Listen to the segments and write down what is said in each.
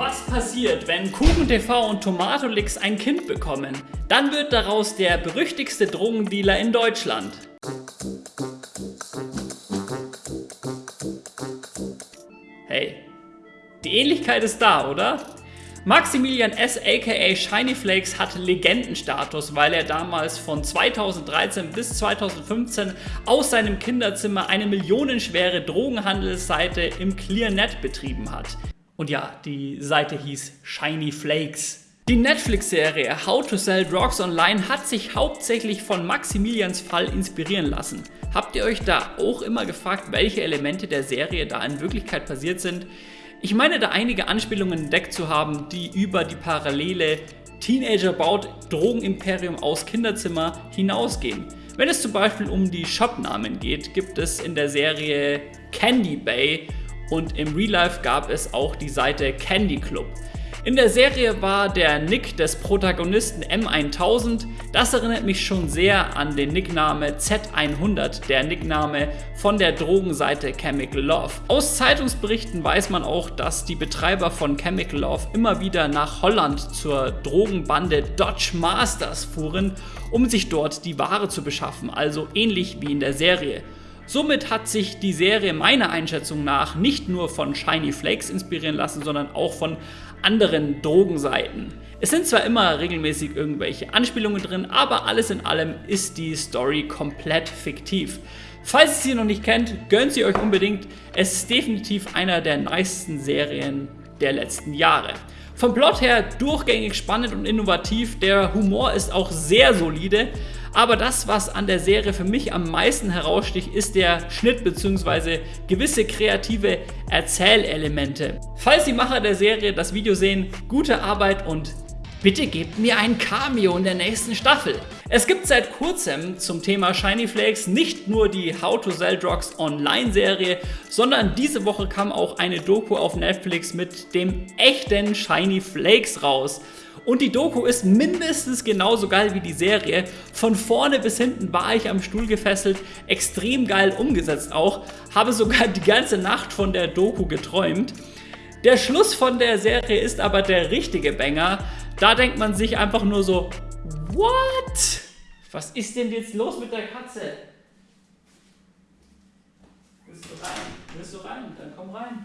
Was passiert, wenn KuchenTV und Tomatolix ein Kind bekommen? Dann wird daraus der berüchtigste Drogendealer in Deutschland. Hey, die Ähnlichkeit ist da, oder? Maximilian S. aka Shiny Flakes hat Legendenstatus, weil er damals von 2013 bis 2015 aus seinem Kinderzimmer eine millionenschwere Drogenhandelsseite im ClearNet betrieben hat. Und ja, die Seite hieß Shiny Flakes. Die Netflix-Serie How to Sell Drugs Online hat sich hauptsächlich von Maximilians Fall inspirieren lassen. Habt ihr euch da auch immer gefragt, welche Elemente der Serie da in Wirklichkeit passiert sind? Ich meine da einige Anspielungen entdeckt zu haben, die über die parallele Teenager baut Drogenimperium aus Kinderzimmer hinausgehen. Wenn es zum Beispiel um die Shopnamen geht, gibt es in der Serie Candy Bay und im Real Life gab es auch die Seite Candy Club. In der Serie war der Nick des Protagonisten M1000. Das erinnert mich schon sehr an den Nickname Z100, der Nickname von der Drogenseite Chemical Love. Aus Zeitungsberichten weiß man auch, dass die Betreiber von Chemical Love immer wieder nach Holland zur Drogenbande Dodge Masters fuhren, um sich dort die Ware zu beschaffen, also ähnlich wie in der Serie. Somit hat sich die Serie meiner Einschätzung nach nicht nur von Shiny Flakes inspirieren lassen, sondern auch von anderen Drogenseiten. Es sind zwar immer regelmäßig irgendwelche Anspielungen drin, aber alles in allem ist die Story komplett fiktiv. Falls ihr sie noch nicht kennt, gönnt sie euch unbedingt. Es ist definitiv einer der nicesten Serien der letzten Jahre. Vom Plot her durchgängig spannend und innovativ, der Humor ist auch sehr solide, aber das, was an der Serie für mich am meisten heraussticht, ist der Schnitt bzw. gewisse kreative Erzählelemente. Falls die Macher der Serie das Video sehen, gute Arbeit und bitte gebt mir ein Cameo in der nächsten Staffel. Es gibt seit kurzem zum Thema Shiny Flakes nicht nur die How to Sell Drugs Online Serie, sondern diese Woche kam auch eine Doku auf Netflix mit dem echten Shiny Flakes raus. Und die Doku ist mindestens genauso geil wie die Serie. Von vorne bis hinten war ich am Stuhl gefesselt, extrem geil umgesetzt auch. Habe sogar die ganze Nacht von der Doku geträumt. Der Schluss von der Serie ist aber der richtige Banger. Da denkt man sich einfach nur so, what? Was ist denn jetzt los mit der Katze? Willst du rein? Willst du rein? Dann komm rein.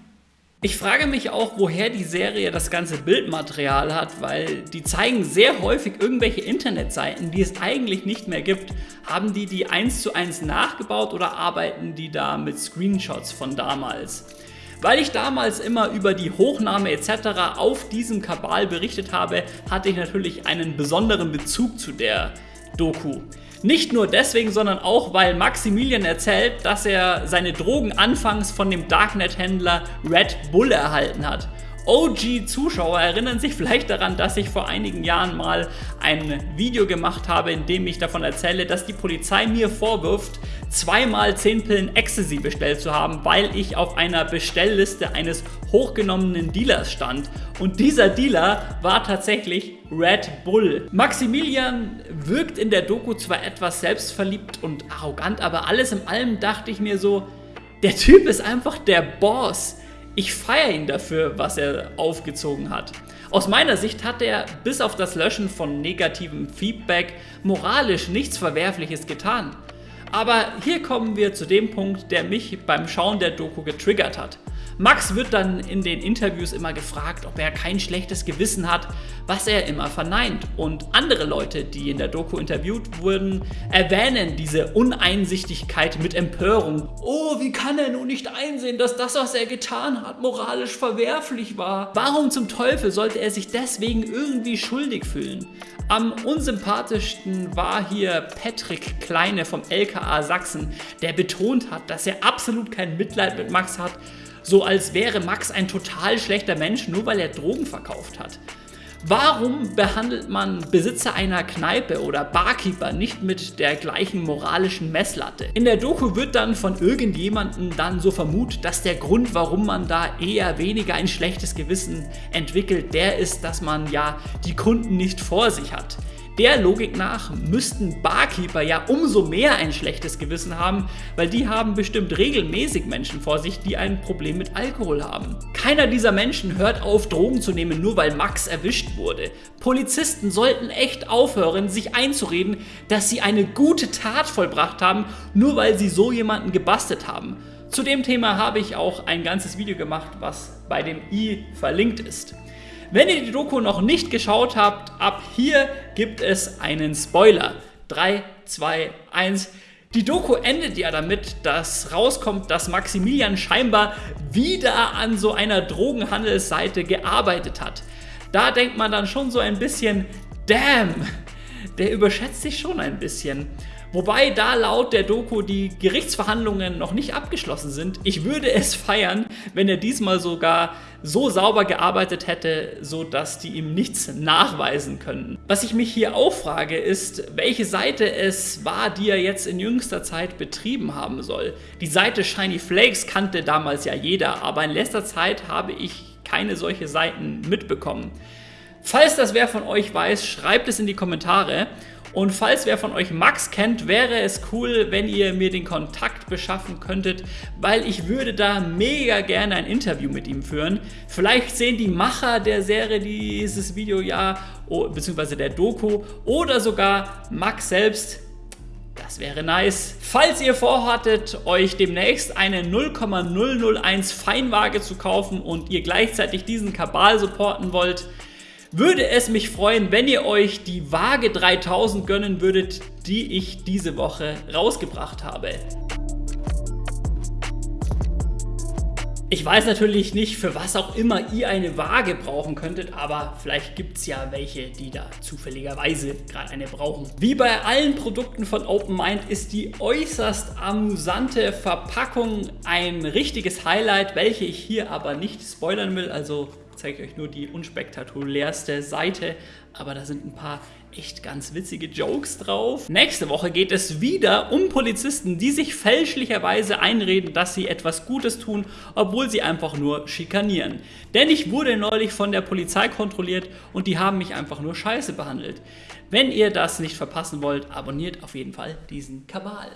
Ich frage mich auch, woher die Serie das ganze Bildmaterial hat, weil die zeigen sehr häufig irgendwelche Internetseiten, die es eigentlich nicht mehr gibt. Haben die die eins zu eins nachgebaut oder arbeiten die da mit Screenshots von damals? Weil ich damals immer über die Hochnahme etc. auf diesem Kabal berichtet habe, hatte ich natürlich einen besonderen Bezug zu der Doku. Nicht nur deswegen, sondern auch, weil Maximilian erzählt, dass er seine Drogen anfangs von dem Darknet-Händler Red Bull erhalten hat. OG-Zuschauer erinnern sich vielleicht daran, dass ich vor einigen Jahren mal ein Video gemacht habe, in dem ich davon erzähle, dass die Polizei mir vorwirft, zweimal 10 Pillen Ecstasy bestellt zu haben, weil ich auf einer Bestellliste eines hochgenommenen Dealers stand. Und dieser Dealer war tatsächlich Red Bull. Maximilian wirkt in der Doku zwar etwas selbstverliebt und arrogant, aber alles in allem dachte ich mir so, der Typ ist einfach der Boss. Ich feiere ihn dafür, was er aufgezogen hat. Aus meiner Sicht hat er bis auf das Löschen von negativem Feedback moralisch nichts Verwerfliches getan. Aber hier kommen wir zu dem Punkt, der mich beim Schauen der Doku getriggert hat. Max wird dann in den Interviews immer gefragt, ob er kein schlechtes Gewissen hat, was er immer verneint. Und andere Leute, die in der Doku interviewt wurden, erwähnen diese Uneinsichtigkeit mit Empörung. Oh, wie kann er nun nicht einsehen, dass das, was er getan hat, moralisch verwerflich war? Warum zum Teufel sollte er sich deswegen irgendwie schuldig fühlen? Am unsympathischsten war hier Patrick Kleine vom LKA Sachsen, der betont hat, dass er absolut kein Mitleid mit Max hat, so als wäre Max ein total schlechter Mensch, nur weil er Drogen verkauft hat. Warum behandelt man Besitzer einer Kneipe oder Barkeeper nicht mit der gleichen moralischen Messlatte? In der Doku wird dann von irgendjemandem dann so vermutet, dass der Grund, warum man da eher weniger ein schlechtes Gewissen entwickelt, der ist, dass man ja die Kunden nicht vor sich hat. Der Logik nach müssten Barkeeper ja umso mehr ein schlechtes Gewissen haben, weil die haben bestimmt regelmäßig Menschen vor sich, die ein Problem mit Alkohol haben. Keiner dieser Menschen hört auf, Drogen zu nehmen, nur weil Max erwischt wurde. Polizisten sollten echt aufhören, sich einzureden, dass sie eine gute Tat vollbracht haben, nur weil sie so jemanden gebastelt haben. Zu dem Thema habe ich auch ein ganzes Video gemacht, was bei dem i verlinkt ist. Wenn ihr die Doku noch nicht geschaut habt, ab hier gibt es einen Spoiler. 3, 2, 1. Die Doku endet ja damit, dass rauskommt, dass Maximilian scheinbar wieder an so einer Drogenhandelsseite gearbeitet hat. Da denkt man dann schon so ein bisschen, damn, der überschätzt sich schon ein bisschen. Wobei da laut der Doku die Gerichtsverhandlungen noch nicht abgeschlossen sind. Ich würde es feiern, wenn er diesmal sogar so sauber gearbeitet hätte, so dass die ihm nichts nachweisen können. Was ich mich hier auch frage, ist, welche Seite es war, die er jetzt in jüngster Zeit betrieben haben soll. Die Seite Shiny Flakes kannte damals ja jeder, aber in letzter Zeit habe ich keine solche Seiten mitbekommen. Falls das wer von euch weiß, schreibt es in die Kommentare. Und falls wer von euch Max kennt, wäre es cool, wenn ihr mir den Kontakt beschaffen könntet, weil ich würde da mega gerne ein Interview mit ihm führen. Vielleicht sehen die Macher der Serie dieses Video ja, beziehungsweise der Doku, oder sogar Max selbst. Das wäre nice. Falls ihr vorhattet, euch demnächst eine 0,001 Feinwaage zu kaufen und ihr gleichzeitig diesen Kabal supporten wollt, würde es mich freuen, wenn ihr euch die Waage 3000 gönnen würdet, die ich diese Woche rausgebracht habe. Ich weiß natürlich nicht, für was auch immer ihr eine Waage brauchen könntet, aber vielleicht gibt es ja welche, die da zufälligerweise gerade eine brauchen. Wie bei allen Produkten von OpenMind ist die äußerst amüsante Verpackung ein richtiges Highlight, welche ich hier aber nicht spoilern will, also zeige ich euch nur die unspektakulärste Seite, aber da sind ein paar echt ganz witzige Jokes drauf. Nächste Woche geht es wieder um Polizisten, die sich fälschlicherweise einreden, dass sie etwas Gutes tun, obwohl sie einfach nur schikanieren. Denn ich wurde neulich von der Polizei kontrolliert und die haben mich einfach nur scheiße behandelt. Wenn ihr das nicht verpassen wollt, abonniert auf jeden Fall diesen Kabal.